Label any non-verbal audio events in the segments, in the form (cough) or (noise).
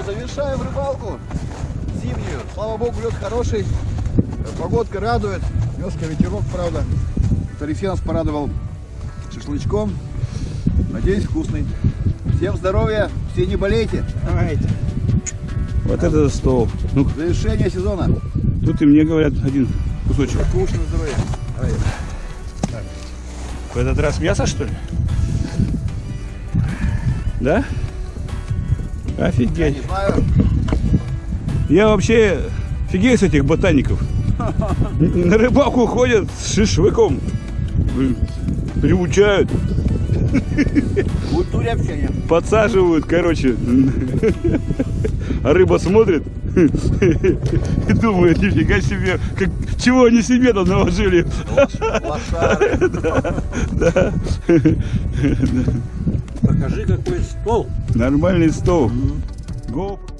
что, завершаем рыбалку зимнюю. Слава богу, лед хороший, погодка радует. Немножко ветерок, правда. Алексей нас порадовал шашлычком. Надеюсь, вкусный. Всем здоровья, все не болейте. Давайте. Вот это стол. Ну, Завершение сезона. тут и мне говорят один кусочек. На здоровье. Давай. В этот раз мясо, что ли? Да? Офигеть. Я вообще фигею с этих ботаников. На рыбалку ходят с шашлыком. Приучают, Культуре общения. подсаживают, короче. А рыба смотрит и думает, нифига себе, как, чего они себе там наложили. Лошары. Да. Покажи, какой стол. Нормальный стол. Гоп. Рыба у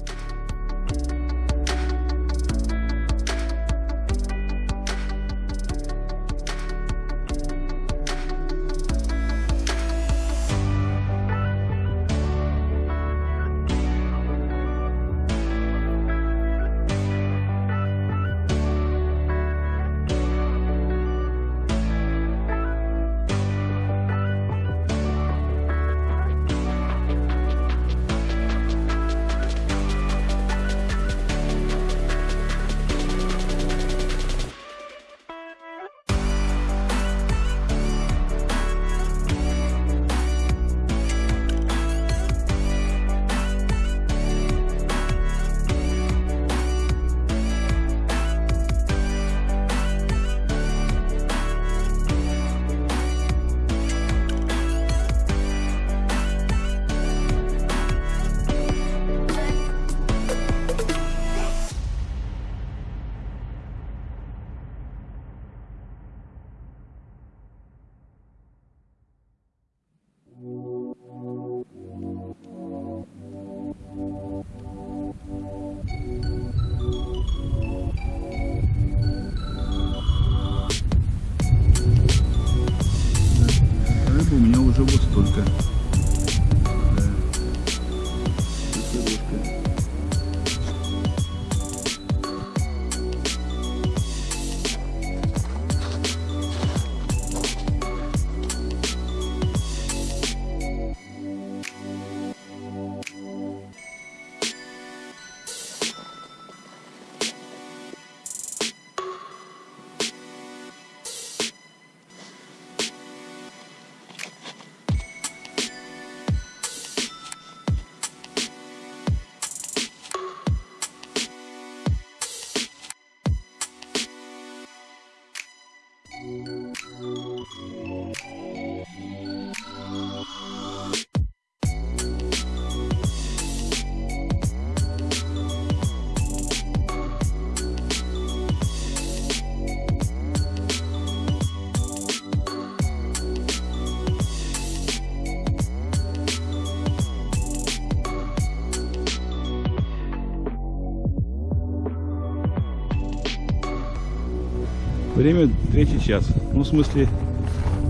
Время третий час. Ну, в смысле,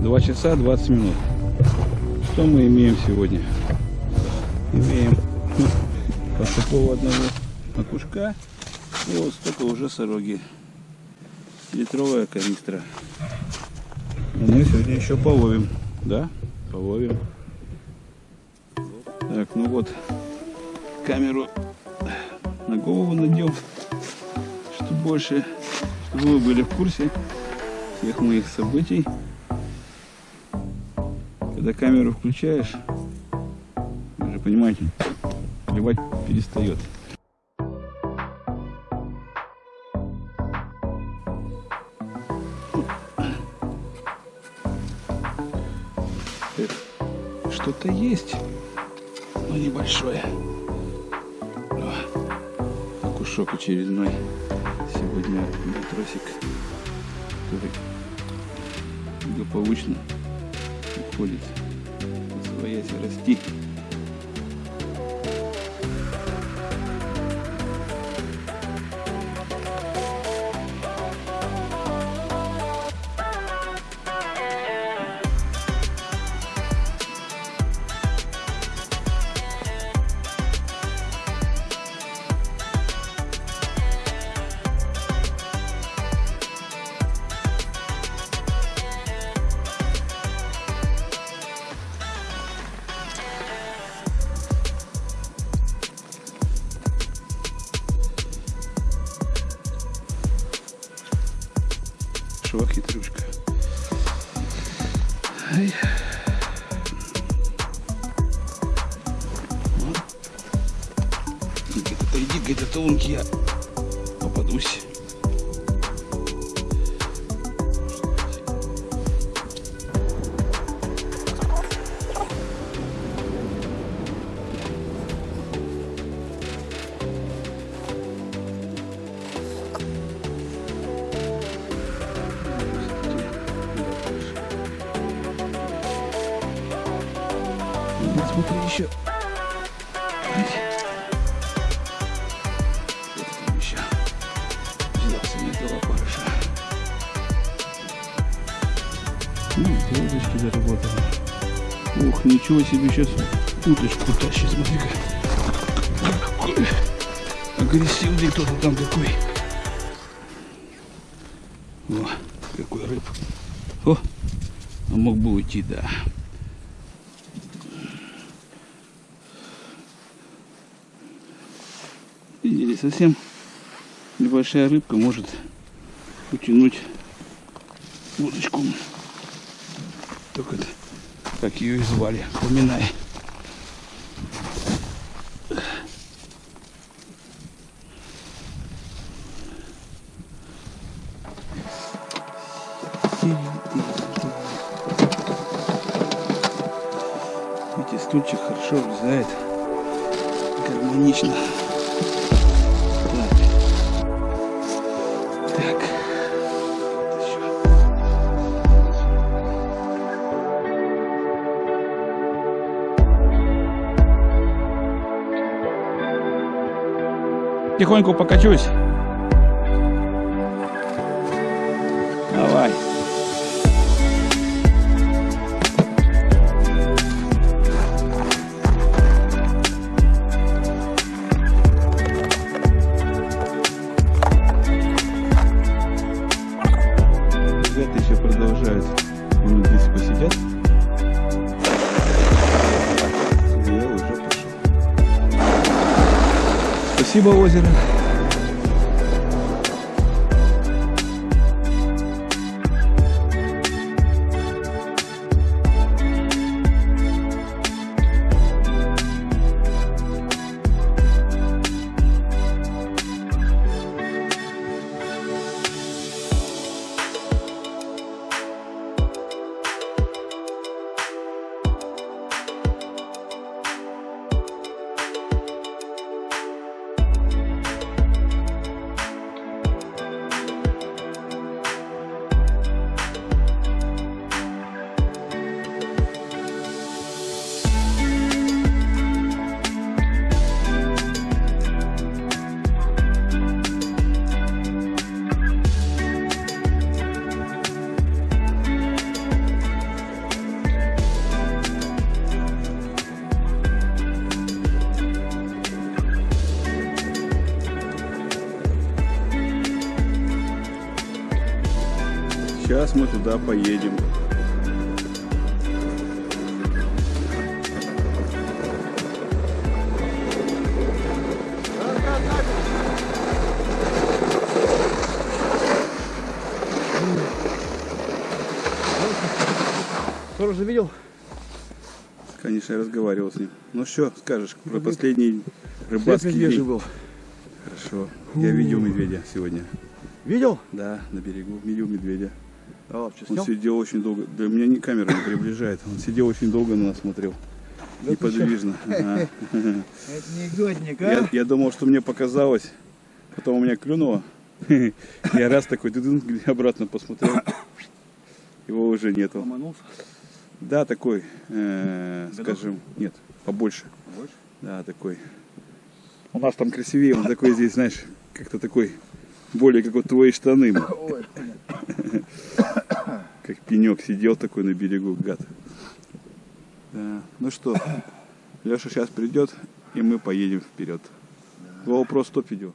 2 часа 20 минут. Что мы имеем сегодня? Имеем (laughs) вот такого одного окушка и вот столько уже сороги. Литровая канистра. И мы сегодня еще половим. Да? Половим. Так, ну вот, камеру на голову надел, что больше чтобы вы были в курсе всех моих событий. Когда камеру включаешь, вы же понимаете, клевать перестает. Что-то есть, но небольшое. О, окушок очередной сегодня матросик, который благополучно уходит в своясь расти. Хорошо, хитрюшка. Ай. Вот. Где-то иди, где-то тонкий я попадусь. Ничего себе сейчас уточку тащит, смотри-ка. Агрессивный кто-то там такой. О, какой рыб. О, а мог бы уйти, да. Видели, совсем небольшая рыбка может утянуть удочку. Только это, как ее и звали, поминай. Видите, стульчик хорошо влезает. Гармонично. Тихонько покачусь. Спасибо, озеро. Сейчас мы туда поедем. Тоже видел? Конечно, я разговаривал с ним. Ну что скажешь про последний След рыбацкий медвежий день? был. Хорошо. Я видел медведя сегодня. Видел? Да, на берегу. Видел медведя. А, Он снял? сидел очень долго. Да меня не камера не приближает. Он сидел очень долго на нас смотрел. Да Неподвижно. (laughs) Это анекдотник, а? Я, я думал, что мне показалось. Потом у меня клюнуло. (laughs) Я раз такой дыдын, обратно посмотрел. Его уже нету. Ломанулся. Да, такой, э, скажем, нет, побольше. Больше? Да, такой. У нас там красивее, он такой здесь, знаешь, как-то такой, более как вот твои штаны, (laughs) Ой, как пенек сидел такой на берегу, гад. Да. Ну что, Леша сейчас придет, и мы поедем вперед. GoPro стоп видео.